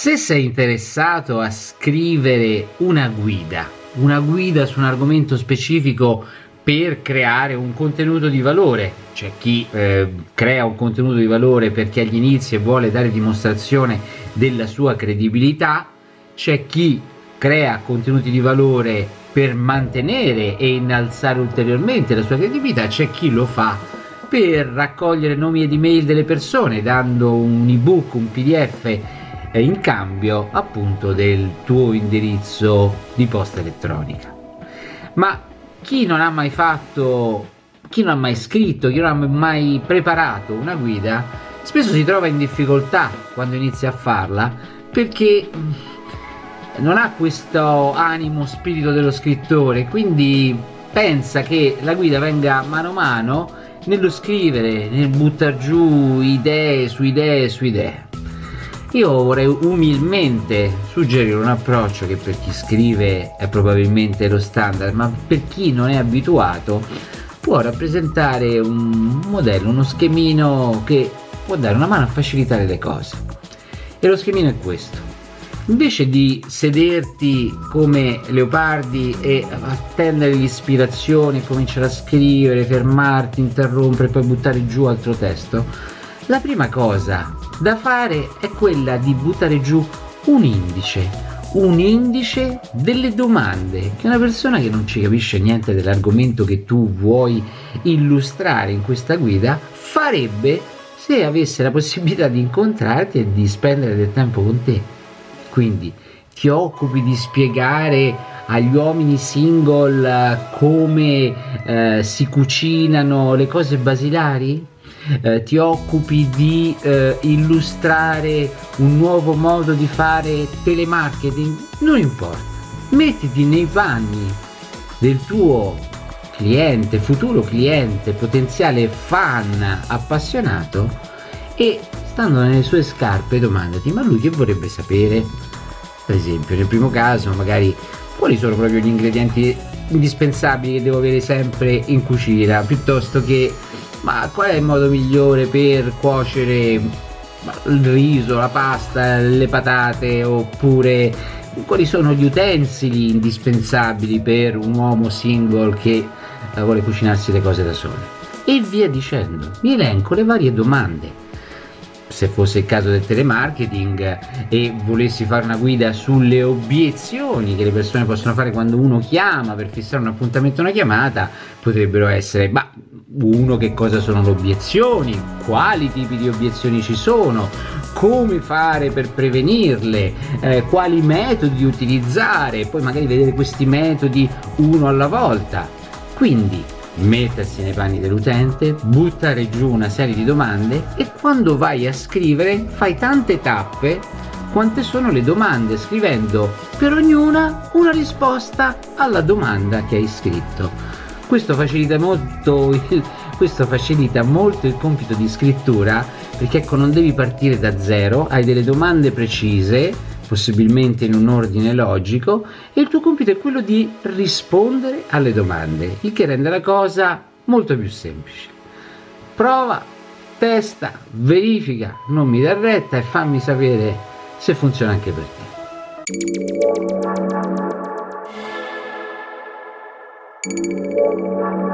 Se sei interessato a scrivere una guida, una guida su un argomento specifico per creare un contenuto di valore, c'è chi eh, crea un contenuto di valore perché agli inizi vuole dare dimostrazione della sua credibilità, c'è chi crea contenuti di valore per mantenere e innalzare ulteriormente la sua credibilità, c'è chi lo fa per raccogliere nomi ed email delle persone dando un ebook, un pdf in cambio appunto del tuo indirizzo di posta elettronica. Ma chi non ha mai fatto, chi non ha mai scritto, chi non ha mai preparato una guida, spesso si trova in difficoltà quando inizia a farla perché non ha questo animo spirito dello scrittore, quindi pensa che la guida venga mano a mano nello scrivere, nel buttare giù idee su idee su idee. Io vorrei umilmente suggerire un approccio che per chi scrive è probabilmente lo standard, ma per chi non è abituato può rappresentare un modello, uno schemino che può dare una mano a facilitare le cose. E lo schemino è questo. Invece di sederti come leopardi e attendere l'ispirazione, cominciare a scrivere, fermarti, interrompere e poi buttare giù altro testo, la prima cosa da fare è quella di buttare giù un indice, un indice delle domande che una persona che non ci capisce niente dell'argomento che tu vuoi illustrare in questa guida farebbe se avesse la possibilità di incontrarti e di spendere del tempo con te. Quindi ti occupi di spiegare agli uomini single eh, come eh, si cucinano le cose basilari? Eh, ti occupi di eh, illustrare un nuovo modo di fare telemarketing, non importa, mettiti nei panni del tuo cliente, futuro cliente, potenziale fan appassionato e stando nelle sue scarpe domandati ma lui che vorrebbe sapere? Per esempio nel primo caso magari quali sono proprio gli ingredienti indispensabili che devo avere sempre in cucina piuttosto che ma qual è il modo migliore per cuocere il riso, la pasta, le patate oppure quali sono gli utensili indispensabili per un uomo single che eh, vuole cucinarsi le cose da sole e via dicendo mi elenco le varie domande. Se fosse il caso del telemarketing e volessi fare una guida sulle obiezioni che le persone possono fare quando uno chiama per fissare un appuntamento una chiamata potrebbero essere ma uno che cosa sono le obiezioni quali tipi di obiezioni ci sono come fare per prevenirle eh, quali metodi utilizzare poi magari vedere questi metodi uno alla volta quindi mettersi nei panni dell'utente, buttare giù una serie di domande e quando vai a scrivere fai tante tappe quante sono le domande scrivendo per ognuna una risposta alla domanda che hai scritto. Questo facilita molto il, questo facilita molto il compito di scrittura perché ecco non devi partire da zero, hai delle domande precise possibilmente in un ordine logico e il tuo compito è quello di rispondere alle domande, il che rende la cosa molto più semplice. Prova, testa, verifica, non mi dar retta e fammi sapere se funziona anche per te. Música